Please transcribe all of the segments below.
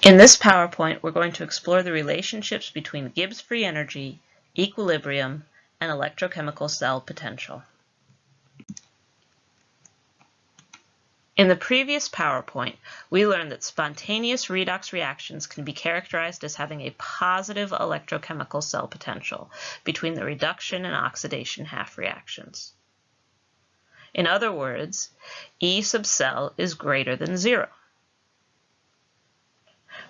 In this PowerPoint, we're going to explore the relationships between Gibbs free energy, equilibrium, and electrochemical cell potential. In the previous PowerPoint, we learned that spontaneous redox reactions can be characterized as having a positive electrochemical cell potential between the reduction and oxidation half reactions. In other words, E sub cell is greater than zero.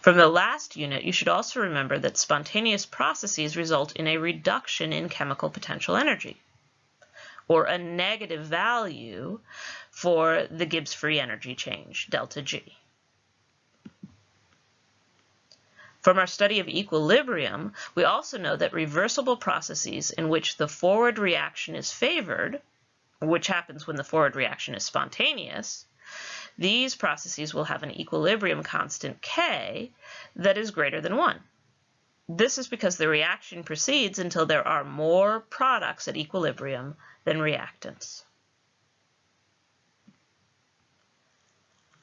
From the last unit, you should also remember that spontaneous processes result in a reduction in chemical potential energy, or a negative value for the Gibbs free energy change, delta G. From our study of equilibrium, we also know that reversible processes in which the forward reaction is favored, which happens when the forward reaction is spontaneous, these processes will have an equilibrium constant K that is greater than 1. This is because the reaction proceeds until there are more products at equilibrium than reactants.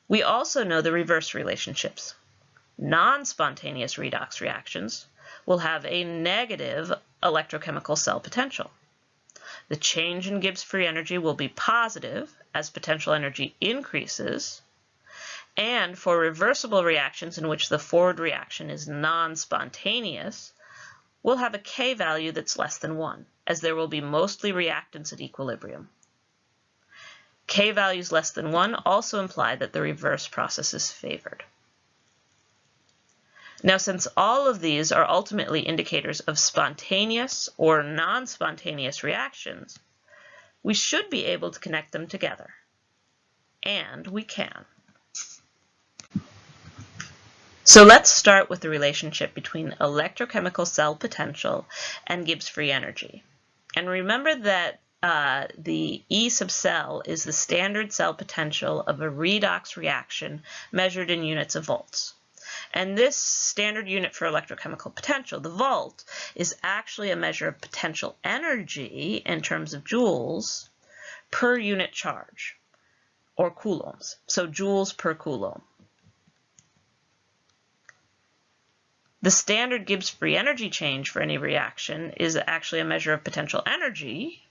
We also know the reverse relationships. Non-spontaneous redox reactions will have a negative electrochemical cell potential. The change in Gibbs free energy will be positive as potential energy increases, and for reversible reactions in which the forward reaction is non-spontaneous, we'll have a K value that's less than 1, as there will be mostly reactants at equilibrium. K values less than 1 also imply that the reverse process is favored. Now, since all of these are ultimately indicators of spontaneous or non-spontaneous reactions, we should be able to connect them together. And we can. So let's start with the relationship between electrochemical cell potential and Gibbs free energy. And remember that uh, the E sub cell is the standard cell potential of a redox reaction measured in units of volts. And this standard unit for electrochemical potential, the volt, is actually a measure of potential energy in terms of joules per unit charge, or coulombs. So joules per coulomb. The standard Gibbs free energy change for any reaction is actually a measure of potential energy,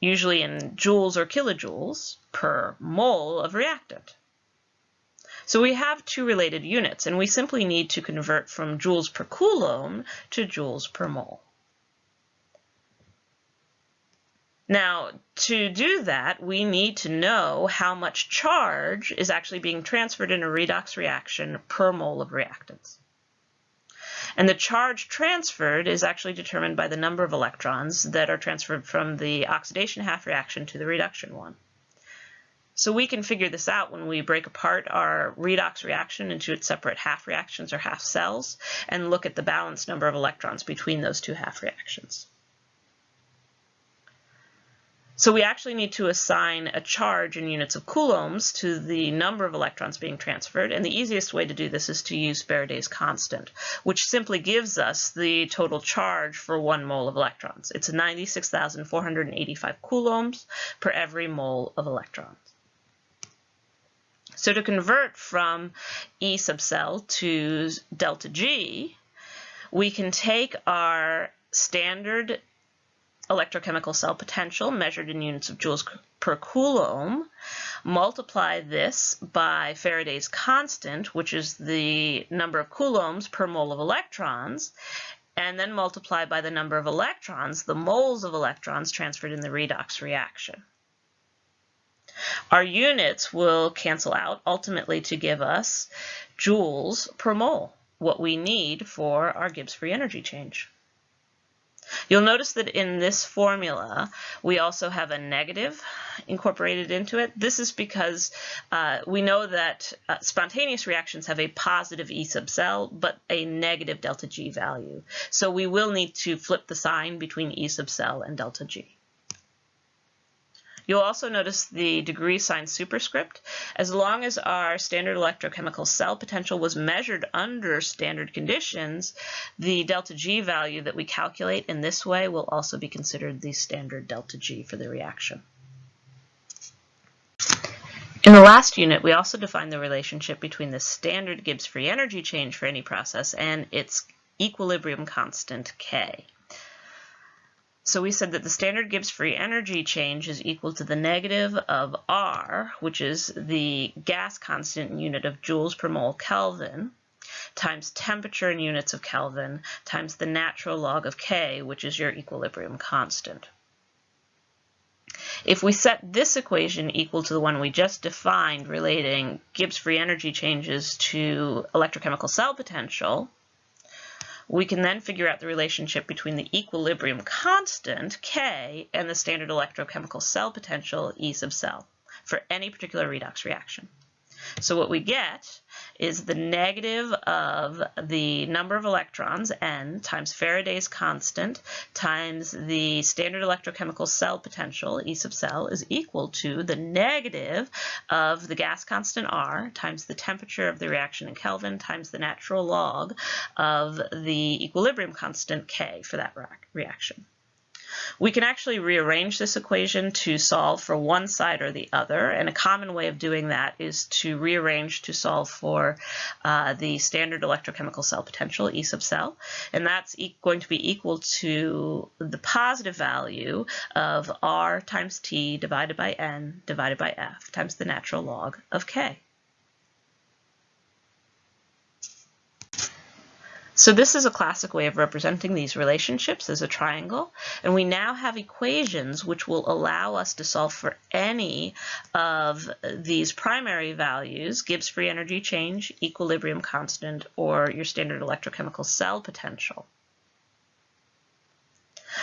usually in joules or kilojoules per mole of reactant. So we have two related units, and we simply need to convert from joules per coulomb to joules per mole. Now, to do that, we need to know how much charge is actually being transferred in a redox reaction per mole of reactants. And the charge transferred is actually determined by the number of electrons that are transferred from the oxidation half reaction to the reduction one. So we can figure this out when we break apart our redox reaction into its separate half reactions or half cells and look at the balanced number of electrons between those two half reactions. So we actually need to assign a charge in units of coulombs to the number of electrons being transferred, and the easiest way to do this is to use Faraday's constant, which simply gives us the total charge for one mole of electrons. It's 96,485 coulombs per every mole of electrons. So to convert from E sub cell to delta G, we can take our standard electrochemical cell potential measured in units of joules per coulomb, multiply this by Faraday's constant, which is the number of coulombs per mole of electrons, and then multiply by the number of electrons, the moles of electrons transferred in the redox reaction. Our units will cancel out ultimately to give us joules per mole, what we need for our Gibbs free energy change. You'll notice that in this formula, we also have a negative incorporated into it. This is because uh, we know that uh, spontaneous reactions have a positive E sub cell, but a negative delta G value. So we will need to flip the sign between E sub cell and delta G. You'll also notice the degree sign superscript. As long as our standard electrochemical cell potential was measured under standard conditions, the delta G value that we calculate in this way will also be considered the standard delta G for the reaction. In the last unit, we also defined the relationship between the standard Gibbs free energy change for any process and its equilibrium constant K. So we said that the standard Gibbs free energy change is equal to the negative of R, which is the gas constant unit of joules per mole Kelvin, times temperature in units of Kelvin, times the natural log of K, which is your equilibrium constant. If we set this equation equal to the one we just defined relating Gibbs free energy changes to electrochemical cell potential, we can then figure out the relationship between the equilibrium constant, K, and the standard electrochemical cell potential, E sub cell, for any particular redox reaction. So what we get is the negative of the number of electrons, n, times Faraday's constant, times the standard electrochemical cell potential, E sub cell, is equal to the negative of the gas constant R times the temperature of the reaction in Kelvin times the natural log of the equilibrium constant K for that reaction. We can actually rearrange this equation to solve for one side or the other, and a common way of doing that is to rearrange to solve for uh, the standard electrochemical cell potential, E sub cell, and that's e going to be equal to the positive value of R times T divided by N divided by F times the natural log of K. So this is a classic way of representing these relationships as a triangle, and we now have equations which will allow us to solve for any of these primary values, Gibbs free energy change, equilibrium constant, or your standard electrochemical cell potential.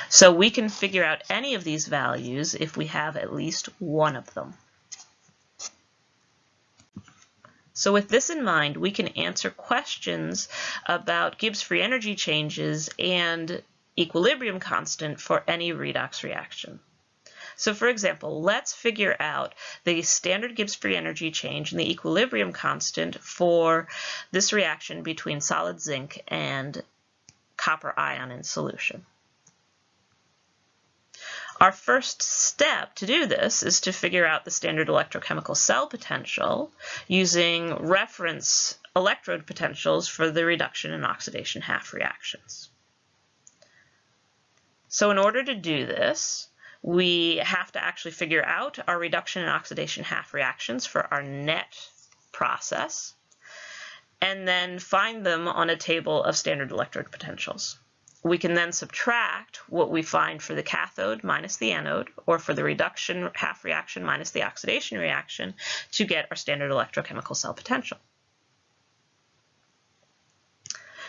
So we can figure out any of these values if we have at least one of them. So with this in mind, we can answer questions about Gibbs free energy changes and equilibrium constant for any redox reaction. So for example, let's figure out the standard Gibbs free energy change and the equilibrium constant for this reaction between solid zinc and copper ion in solution. Our first step to do this is to figure out the standard electrochemical cell potential using reference electrode potentials for the reduction and oxidation half reactions. So in order to do this, we have to actually figure out our reduction and oxidation half reactions for our net process, and then find them on a table of standard electrode potentials we can then subtract what we find for the cathode minus the anode, or for the reduction half reaction minus the oxidation reaction to get our standard electrochemical cell potential.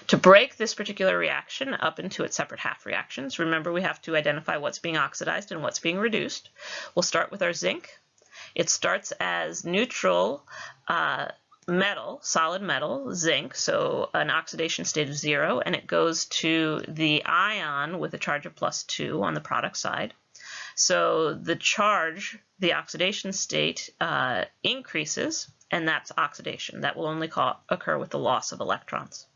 To break this particular reaction up into its separate half reactions, remember we have to identify what's being oxidized and what's being reduced. We'll start with our zinc. It starts as neutral uh, metal, solid metal, zinc, so an oxidation state of zero, and it goes to the ion with a charge of plus two on the product side. So the charge, the oxidation state uh, increases, and that's oxidation. That will only call, occur with the loss of electrons.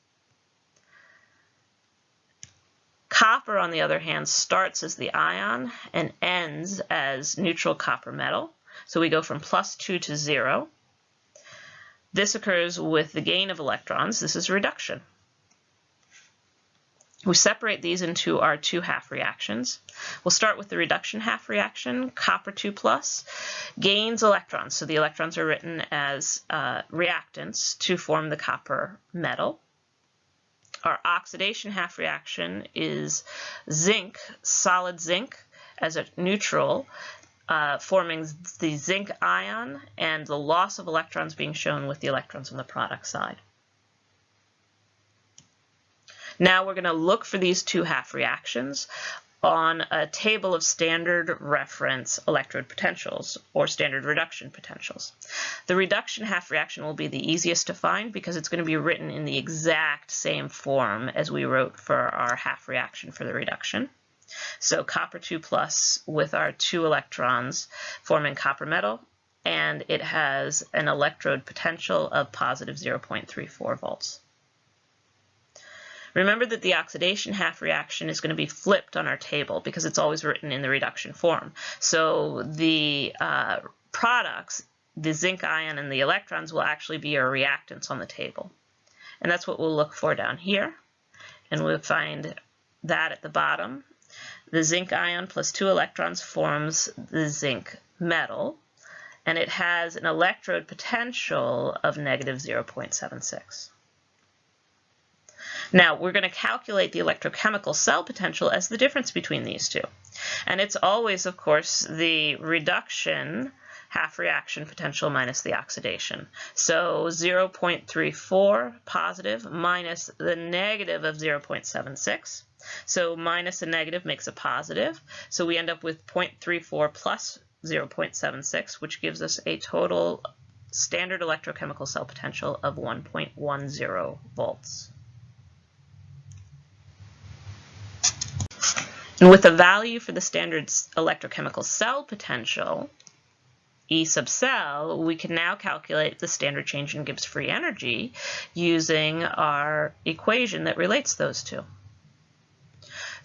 Copper, on the other hand, starts as the ion and ends as neutral copper metal. So we go from plus 2 to 0. This occurs with the gain of electrons. This is reduction. We separate these into our two half reactions. We'll start with the reduction half reaction. Copper 2 plus gains electrons. So the electrons are written as uh, reactants to form the copper metal. Our oxidation half reaction is zinc, solid zinc, as a neutral uh, forming the zinc ion and the loss of electrons being shown with the electrons on the product side. Now we're going to look for these two half reactions on a table of standard reference electrode potentials or standard reduction potentials. The reduction half reaction will be the easiest to find because it's going to be written in the exact same form as we wrote for our half reaction for the reduction. So copper 2 plus with our two electrons forming copper metal, and it has an electrode potential of positive 0.34 volts. Remember that the oxidation half reaction is going to be flipped on our table because it's always written in the reduction form. So the uh, products the zinc ion and the electrons will actually be our reactants on the table. And that's what we'll look for down here. And we'll find that at the bottom. The zinc ion plus two electrons forms the zinc metal, and it has an electrode potential of negative 0.76. Now, we're going to calculate the electrochemical cell potential as the difference between these two. And it's always, of course, the reduction half reaction potential minus the oxidation. So 0.34 positive minus the negative of 0.76. So minus a negative makes a positive. So we end up with 0.34 plus 0.76, which gives us a total standard electrochemical cell potential of 1.10 volts. And with a value for the standard electrochemical cell potential, E sub cell, we can now calculate the standard change in Gibbs free energy using our equation that relates those two.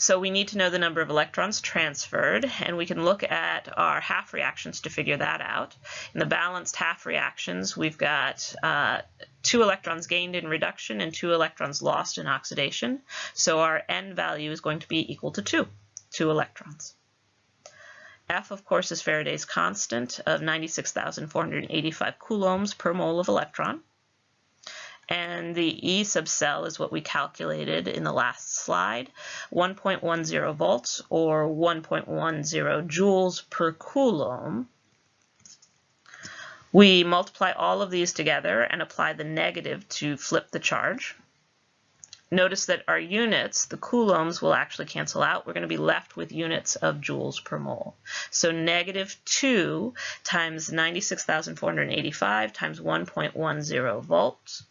So we need to know the number of electrons transferred, and we can look at our half reactions to figure that out. In the balanced half reactions, we've got uh, two electrons gained in reduction and two electrons lost in oxidation. So our N value is going to be equal to 2, 2 electrons. F, of course, is Faraday's constant of 96,485 coulombs per mole of electron. And the E sub cell is what we calculated in the last slide, 1.10 volts or 1.10 joules per coulomb. We multiply all of these together and apply the negative to flip the charge. Notice that our units, the coulombs, will actually cancel out. We're going to be left with units of joules per mole. So negative 2 times 96,485 times 1.10 volts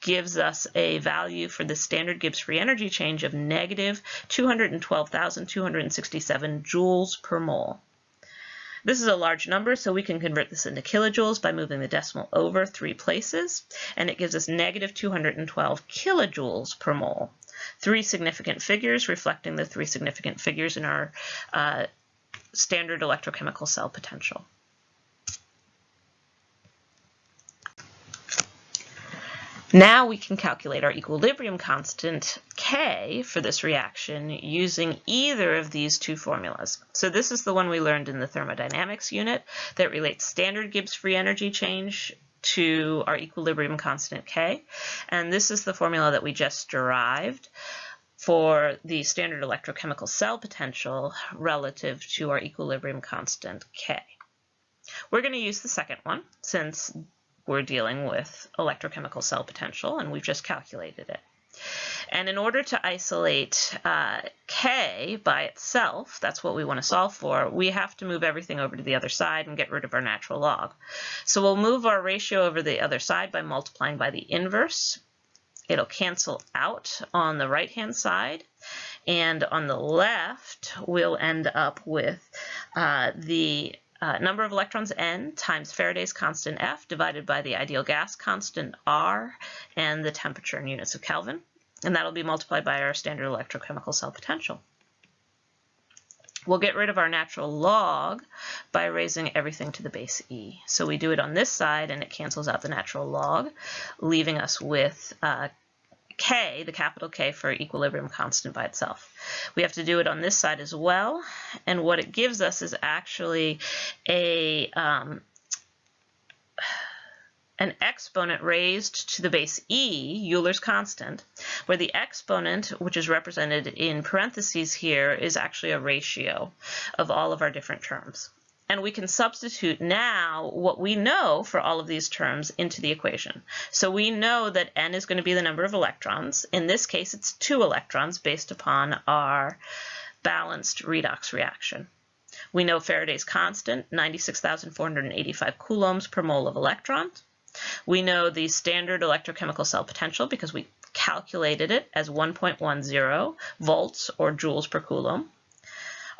gives us a value for the standard Gibbs free energy change of negative 212,267 joules per mole. This is a large number, so we can convert this into kilojoules by moving the decimal over three places, and it gives us negative 212 kilojoules per mole. Three significant figures reflecting the three significant figures in our uh, standard electrochemical cell potential. Now we can calculate our equilibrium constant K for this reaction using either of these two formulas. So this is the one we learned in the thermodynamics unit that relates standard Gibbs free energy change to our equilibrium constant K. And this is the formula that we just derived for the standard electrochemical cell potential relative to our equilibrium constant K. We're going to use the second one since we're dealing with electrochemical cell potential, and we've just calculated it. And in order to isolate uh, K by itself, that's what we want to solve for, we have to move everything over to the other side and get rid of our natural log. So we'll move our ratio over the other side by multiplying by the inverse. It'll cancel out on the right-hand side. And on the left, we'll end up with uh, the uh, number of electrons n times Faraday's constant F divided by the ideal gas constant R and the temperature in units of Kelvin. And that'll be multiplied by our standard electrochemical cell potential. We'll get rid of our natural log by raising everything to the base e. So we do it on this side and it cancels out the natural log, leaving us with uh, K, the capital K for equilibrium constant by itself. We have to do it on this side as well, and what it gives us is actually a um, an exponent raised to the base e, Euler's constant, where the exponent, which is represented in parentheses here, is actually a ratio of all of our different terms and we can substitute now what we know for all of these terms into the equation. So we know that n is going to be the number of electrons. In this case, it's two electrons based upon our balanced redox reaction. We know Faraday's constant, 96,485 coulombs per mole of electrons. We know the standard electrochemical cell potential because we calculated it as 1.10 volts or joules per coulomb.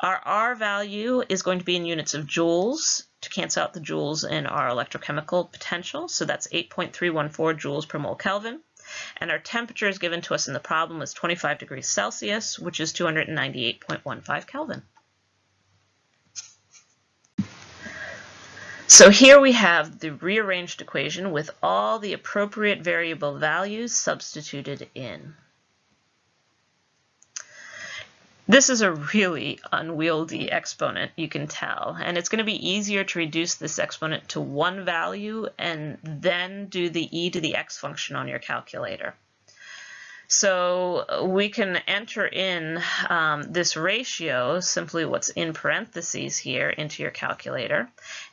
Our R value is going to be in units of joules to cancel out the joules in our electrochemical potential. So that's 8.314 joules per mole Kelvin. And our temperature is given to us in the problem as 25 degrees Celsius, which is 298.15 Kelvin. So here we have the rearranged equation with all the appropriate variable values substituted in. This is a really unwieldy exponent, you can tell, and it's going to be easier to reduce this exponent to one value and then do the e to the x function on your calculator. So we can enter in um, this ratio, simply what's in parentheses here, into your calculator,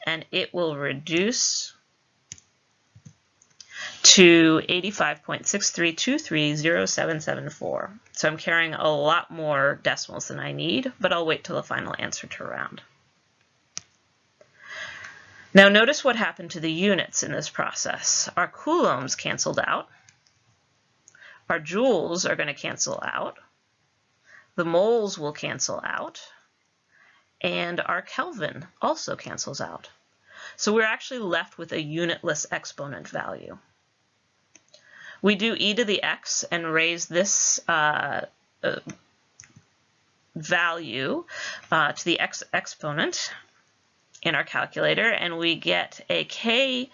and it will reduce to 85.63230774. So I'm carrying a lot more decimals than I need, but I'll wait till the final answer to round. Now notice what happened to the units in this process. Our coulombs canceled out. Our joules are going to cancel out. The moles will cancel out. And our Kelvin also cancels out. So we're actually left with a unitless exponent value. We do e to the x and raise this uh, uh, value uh, to the x exponent in our calculator, and we get a k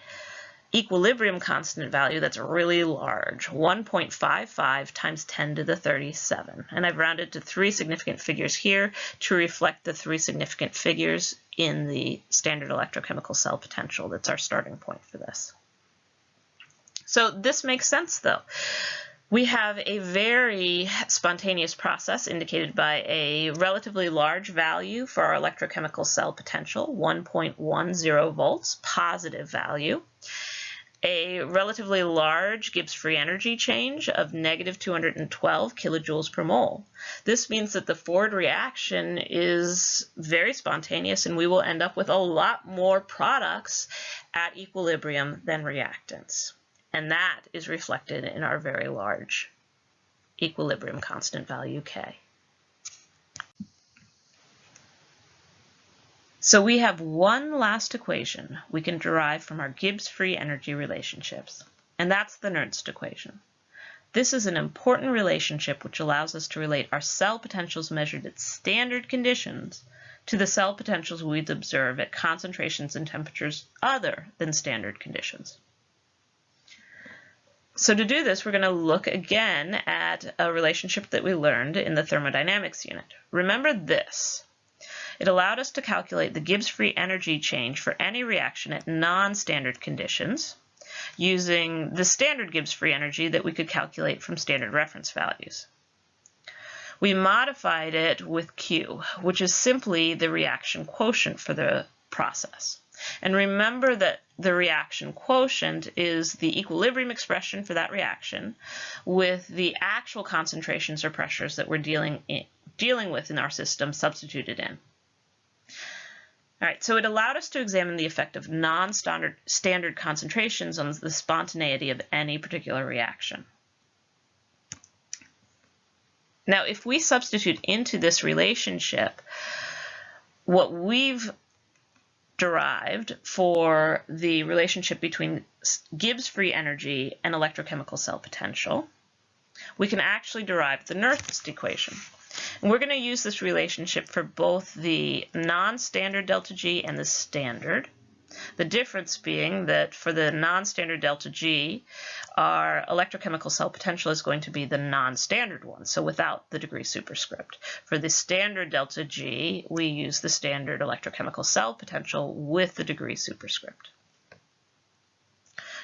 equilibrium constant value that's really large, 1.55 times 10 to the 37. And I've rounded to three significant figures here to reflect the three significant figures in the standard electrochemical cell potential. That's our starting point for this. So this makes sense though. We have a very spontaneous process indicated by a relatively large value for our electrochemical cell potential, 1.10 volts, positive value a relatively large Gibbs free energy change of negative 212 kilojoules per mole. This means that the forward reaction is very spontaneous and we will end up with a lot more products at equilibrium than reactants. And that is reflected in our very large equilibrium constant value K. So we have one last equation we can derive from our Gibbs free energy relationships, and that's the Nernst equation. This is an important relationship which allows us to relate our cell potentials measured at standard conditions to the cell potentials we'd observe at concentrations and temperatures other than standard conditions. So to do this, we're going to look again at a relationship that we learned in the thermodynamics unit. Remember this. It allowed us to calculate the Gibbs free energy change for any reaction at non-standard conditions using the standard Gibbs free energy that we could calculate from standard reference values. We modified it with Q, which is simply the reaction quotient for the process. And remember that the reaction quotient is the equilibrium expression for that reaction with the actual concentrations or pressures that we're dealing, in, dealing with in our system substituted in. All right, so it allowed us to examine the effect of non-standard standard concentrations on the spontaneity of any particular reaction. Now, if we substitute into this relationship what we've derived for the relationship between Gibbs free energy and electrochemical cell potential, we can actually derive the Nernst equation. And we're going to use this relationship for both the non-standard delta G and the standard. The difference being that for the non-standard delta G, our electrochemical cell potential is going to be the non-standard one, so without the degree superscript. For the standard delta G, we use the standard electrochemical cell potential with the degree superscript.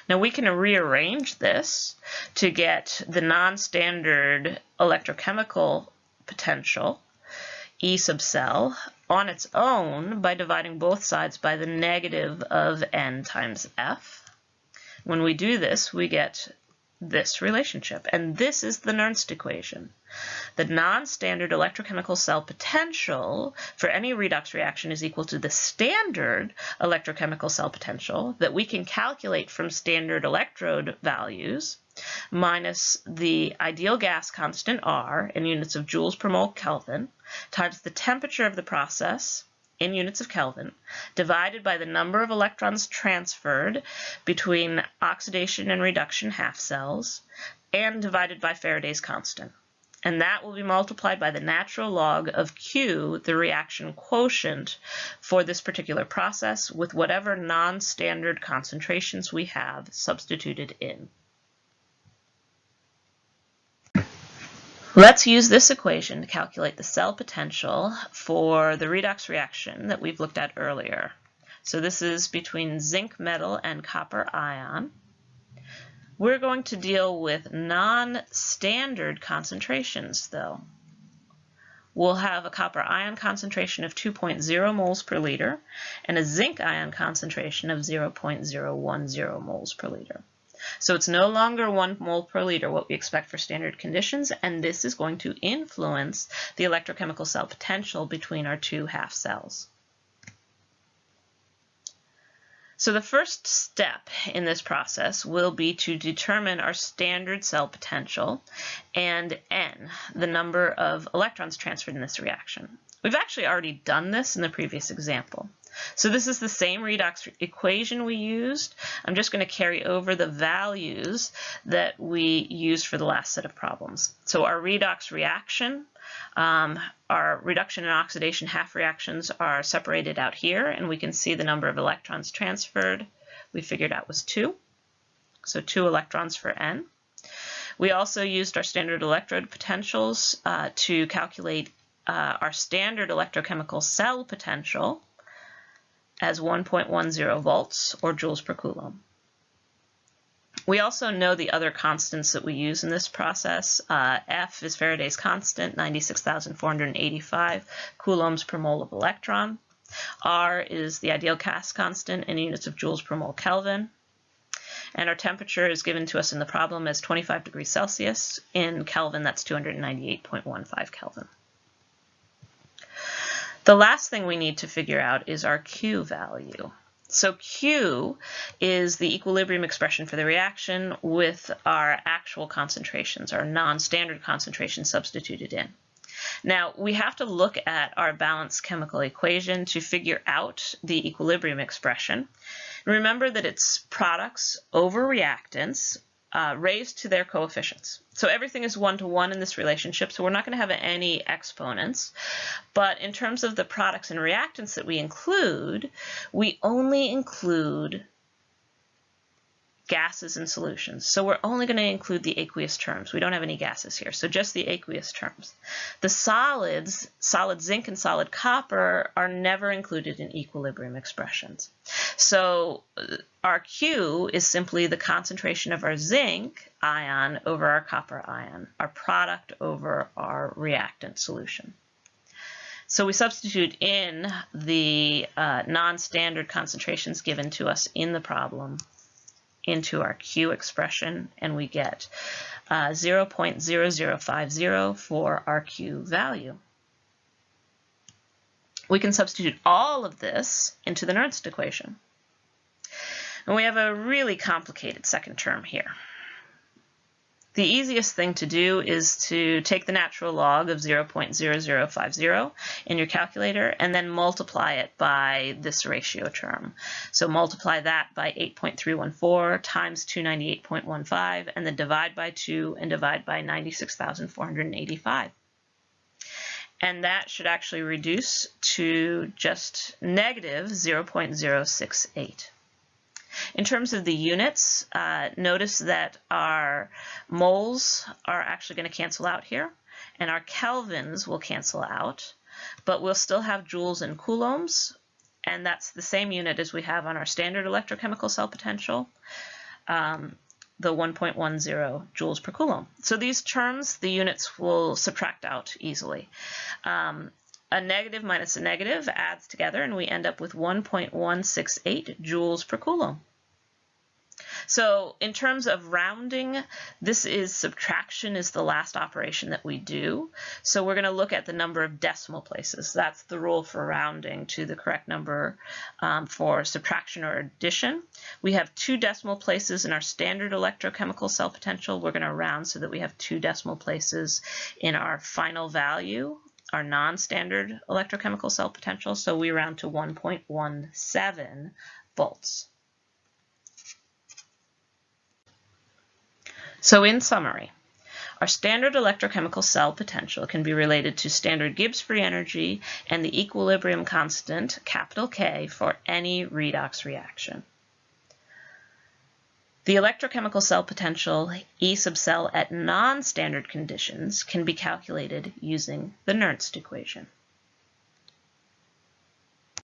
Now we can rearrange this to get the non-standard electrochemical potential, E sub cell, on its own by dividing both sides by the negative of n times f. When we do this, we get this relationship, and this is the Nernst equation. The non-standard electrochemical cell potential for any redox reaction is equal to the standard electrochemical cell potential that we can calculate from standard electrode values minus the ideal gas constant R in units of joules per mole Kelvin times the temperature of the process in units of Kelvin divided by the number of electrons transferred between oxidation and reduction half cells and divided by Faraday's constant. and that will be multiplied by the natural log of Q, the reaction quotient for this particular process with whatever non-standard concentrations we have substituted in. Let's use this equation to calculate the cell potential for the redox reaction that we've looked at earlier. So this is between zinc metal and copper ion. We're going to deal with non-standard concentrations, though. We'll have a copper ion concentration of 2.0 moles per liter and a zinc ion concentration of 0.010 moles per liter. So it's no longer 1 mole per liter, what we expect for standard conditions, and this is going to influence the electrochemical cell potential between our two half cells. So the first step in this process will be to determine our standard cell potential and N, the number of electrons transferred in this reaction. We've actually already done this in the previous example. So this is the same redox equation we used. I'm just going to carry over the values that we used for the last set of problems. So our redox reaction um, our reduction and oxidation half reactions are separated out here, and we can see the number of electrons transferred we figured out was 2. So 2 electrons for N. We also used our standard electrode potentials uh, to calculate uh, our standard electrochemical cell potential as 1.10 volts or joules per coulomb. We also know the other constants that we use in this process. Uh, F is Faraday's constant, 96,485 coulombs per mole of electron. R is the ideal gas constant in units of joules per mole Kelvin. And our temperature is given to us in the problem as 25 degrees Celsius. In Kelvin, that's 298.15 Kelvin. The last thing we need to figure out is our Q value. So Q is the equilibrium expression for the reaction with our actual concentrations, our non-standard concentrations substituted in. Now, we have to look at our balanced chemical equation to figure out the equilibrium expression. Remember that it's products over reactants uh, raised to their coefficients. So everything is one-to-one -one in this relationship, so we're not going to have any exponents. But in terms of the products and reactants that we include, we only include gases and solutions. So we're only going to include the aqueous terms. We don't have any gases here, so just the aqueous terms. The solids, solid zinc and solid copper, are never included in equilibrium expressions. So uh, our Q is simply the concentration of our zinc ion over our copper ion, our product over our reactant solution. So we substitute in the uh, non-standard concentrations given to us in the problem into our Q expression and we get uh, 0.0050 for our Q value. We can substitute all of this into the Nernst equation. And we have a really complicated second term here. The easiest thing to do is to take the natural log of 0.0050 in your calculator and then multiply it by this ratio term. So multiply that by 8.314 times 298.15 and then divide by 2 and divide by 96,485. And that should actually reduce to just negative 0.068. In terms of the units, uh, notice that our moles are actually going to cancel out here, and our kelvins will cancel out, but we'll still have joules and coulombs, and that's the same unit as we have on our standard electrochemical cell potential, um, the 1.10 joules per coulomb. So these terms, the units will subtract out easily. Um, a negative minus a negative adds together and we end up with 1.168 joules per coulomb. So in terms of rounding, this is subtraction is the last operation that we do. So we're going to look at the number of decimal places. That's the rule for rounding to the correct number um, for subtraction or addition. We have two decimal places in our standard electrochemical cell potential. We're going to round so that we have two decimal places in our final value our non-standard electrochemical cell potential, so we round to 1.17 volts. So in summary, Our standard electrochemical cell potential can be related to standard Gibbs free energy and the equilibrium constant, capital K, for any redox reaction. The electrochemical cell potential E sub cell at non-standard conditions can be calculated using the Nernst equation.